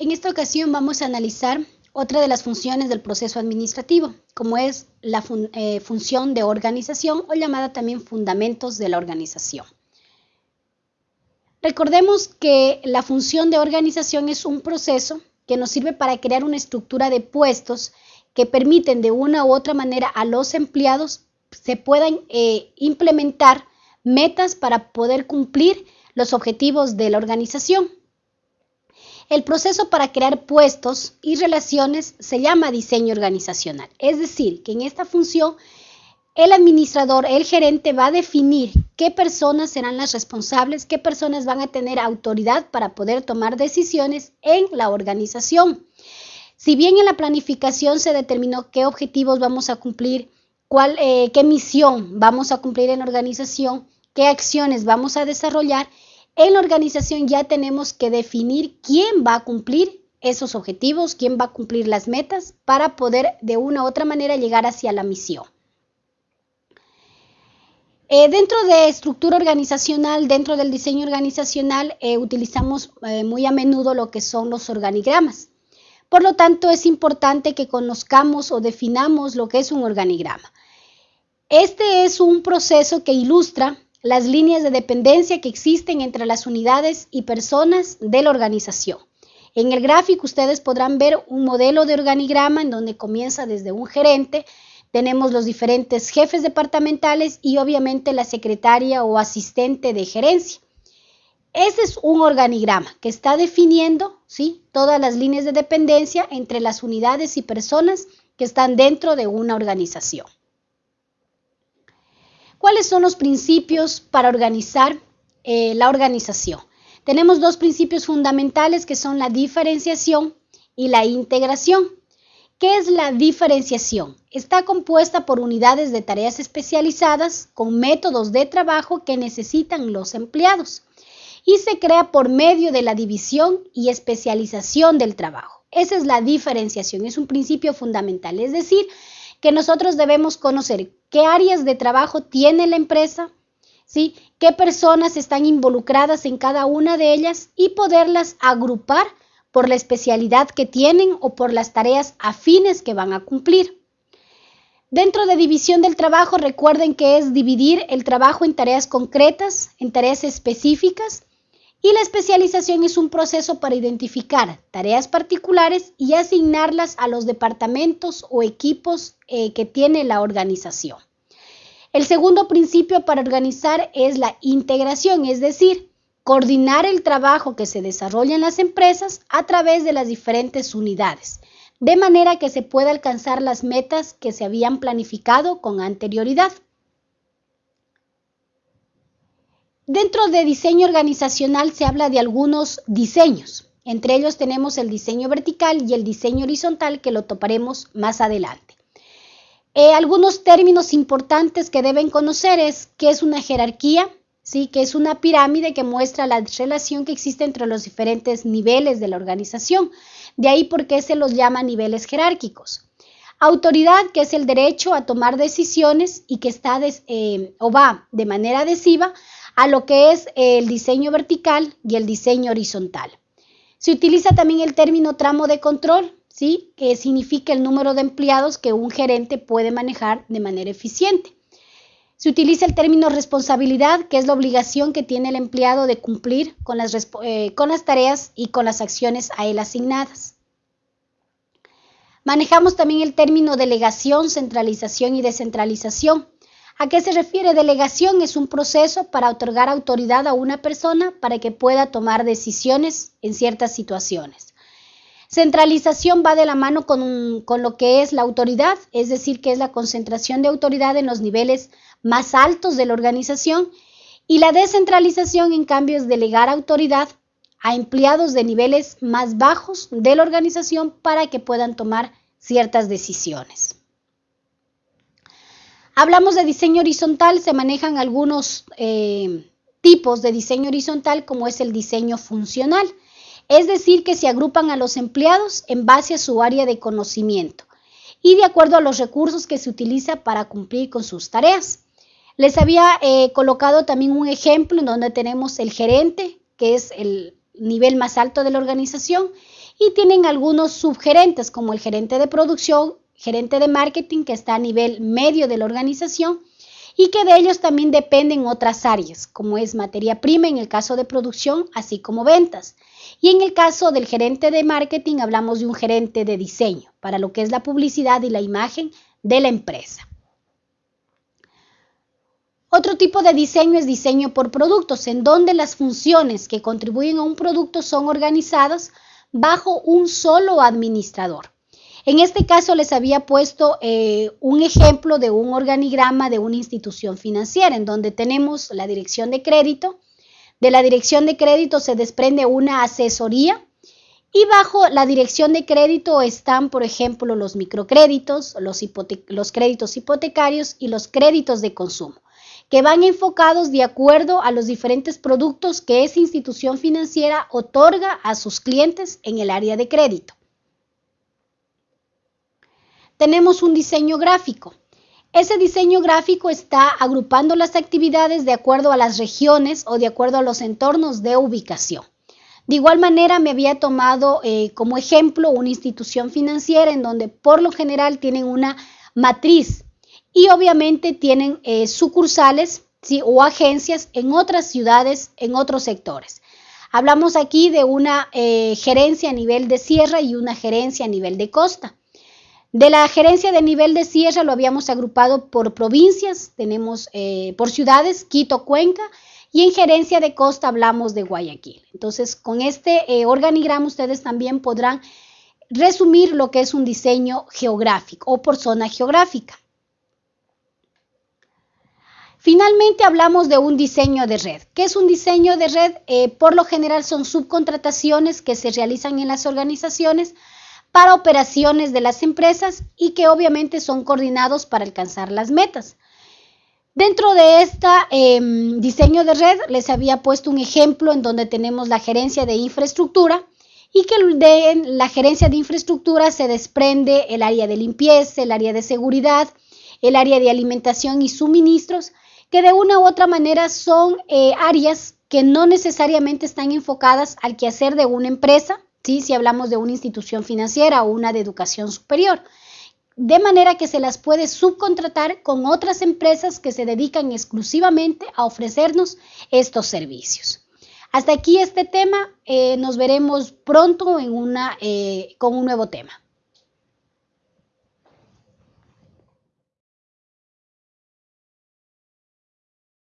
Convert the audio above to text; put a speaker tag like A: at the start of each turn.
A: En esta ocasión vamos a analizar otra de las funciones del proceso administrativo, como es la eh, función de organización o llamada también fundamentos de la organización. Recordemos que la función de organización es un proceso que nos sirve para crear una estructura de puestos que permiten de una u otra manera a los empleados se puedan eh, implementar metas para poder cumplir los objetivos de la organización. El proceso para crear puestos y relaciones se llama diseño organizacional. Es decir, que en esta función el administrador, el gerente va a definir qué personas serán las responsables, qué personas van a tener autoridad para poder tomar decisiones en la organización. Si bien en la planificación se determinó qué objetivos vamos a cumplir, eh, qué misión vamos a cumplir en la organización, qué acciones vamos a desarrollar, en la organización ya tenemos que definir quién va a cumplir esos objetivos, quién va a cumplir las metas para poder de una u otra manera llegar hacia la misión. Eh, dentro de estructura organizacional, dentro del diseño organizacional, eh, utilizamos eh, muy a menudo lo que son los organigramas. Por lo tanto, es importante que conozcamos o definamos lo que es un organigrama. Este es un proceso que ilustra las líneas de dependencia que existen entre las unidades y personas de la organización. En el gráfico ustedes podrán ver un modelo de organigrama en donde comienza desde un gerente, tenemos los diferentes jefes departamentales y obviamente la secretaria o asistente de gerencia. Ese es un organigrama que está definiendo ¿sí? todas las líneas de dependencia entre las unidades y personas que están dentro de una organización. ¿Cuáles son los principios para organizar eh, la organización? Tenemos dos principios fundamentales que son la diferenciación y la integración. ¿Qué es la diferenciación? Está compuesta por unidades de tareas especializadas con métodos de trabajo que necesitan los empleados y se crea por medio de la división y especialización del trabajo. Esa es la diferenciación, es un principio fundamental, es decir, que nosotros debemos conocer qué áreas de trabajo tiene la empresa, ¿sí? qué personas están involucradas en cada una de ellas y poderlas agrupar por la especialidad que tienen o por las tareas afines que van a cumplir. Dentro de división del trabajo, recuerden que es dividir el trabajo en tareas concretas, en tareas específicas y la especialización es un proceso para identificar tareas particulares y asignarlas a los departamentos o equipos eh, que tiene la organización. El segundo principio para organizar es la integración, es decir, coordinar el trabajo que se desarrolla en las empresas a través de las diferentes unidades, de manera que se pueda alcanzar las metas que se habían planificado con anterioridad. Dentro de diseño organizacional se habla de algunos diseños. Entre ellos tenemos el diseño vertical y el diseño horizontal que lo toparemos más adelante. Eh, algunos términos importantes que deben conocer es qué es una jerarquía, ¿sí? que es una pirámide que muestra la relación que existe entre los diferentes niveles de la organización. De ahí por qué se los llama niveles jerárquicos. Autoridad, que es el derecho a tomar decisiones y que está eh, o va de manera adhesiva a lo que es el diseño vertical y el diseño horizontal. Se utiliza también el término tramo de control, ¿sí? que significa el número de empleados que un gerente puede manejar de manera eficiente. Se utiliza el término responsabilidad, que es la obligación que tiene el empleado de cumplir con las, eh, con las tareas y con las acciones a él asignadas. Manejamos también el término delegación, centralización y descentralización, ¿A qué se refiere? Delegación es un proceso para otorgar autoridad a una persona para que pueda tomar decisiones en ciertas situaciones. Centralización va de la mano con, con, lo que es la autoridad, es decir, que es la concentración de autoridad en los niveles más altos de la organización. Y la descentralización, en cambio, es delegar autoridad a empleados de niveles más bajos de la organización para que puedan tomar ciertas decisiones. Hablamos de diseño horizontal, se manejan algunos eh, tipos de diseño horizontal como es el diseño funcional, es decir, que se agrupan a los empleados en base a su área de conocimiento y de acuerdo a los recursos que se utiliza para cumplir con sus tareas. Les había eh, colocado también un ejemplo en donde tenemos el gerente, que es el nivel más alto de la organización, y tienen algunos subgerentes como el gerente de producción, gerente de marketing que está a nivel medio de la organización y que de ellos también dependen otras áreas, como es materia prima en el caso de producción, así como ventas. Y en el caso del gerente de marketing hablamos de un gerente de diseño para lo que es la publicidad y la imagen de la empresa. Otro tipo de diseño es diseño por productos, en donde las funciones que contribuyen a un producto son organizadas bajo un solo administrador. En este caso les había puesto eh, un ejemplo de un organigrama de una institución financiera, en donde tenemos la dirección de crédito. De la dirección de crédito se desprende una asesoría y bajo la dirección de crédito están, por ejemplo, los microcréditos, los, los créditos hipotecarios y los créditos de consumo que van enfocados de acuerdo a los diferentes productos que esa institución financiera otorga a sus clientes en el área de crédito tenemos un diseño gráfico. Ese diseño gráfico está agrupando las actividades de acuerdo a las regiones o de acuerdo a los entornos de ubicación. De igual manera, me había tomado eh, como ejemplo una institución financiera en donde por lo general tienen una matriz y obviamente tienen eh, sucursales o agencias en otras ciudades, en otros sectores. Hablamos aquí de una eh, gerencia a nivel de sierra y una gerencia a nivel de costa. De la gerencia de nivel de sierra lo habíamos agrupado por provincias, tenemos eh, por ciudades, Quito, Cuenca, y en gerencia de costa hablamos de Guayaquil. Entonces, con este eh, organigrama ustedes también podrán resumir lo que es un diseño geográfico o por zona geográfica. Finalmente hablamos de un diseño de red. ¿Qué es un diseño de red? Eh, por lo general son subcontrataciones que se realizan en las organizaciones para operaciones de las empresas y que obviamente son coordinados para alcanzar las metas. Dentro de este diseño de red les había puesto un ejemplo en donde tenemos la gerencia de infraestructura y que de la gerencia de infraestructura se desprende el área de limpieza, el área de seguridad, el área de alimentación y suministros, que de una u otra manera son eh, áreas que no necesariamente están enfocadas al quehacer de una empresa, si hablamos de una institución financiera o una de educación superior. De manera que se las puede subcontratar con otras empresas que se dedican exclusivamente a ofrecernos estos servicios. Hasta aquí este tema, eh, nos veremos pronto en una, eh, con un nuevo tema.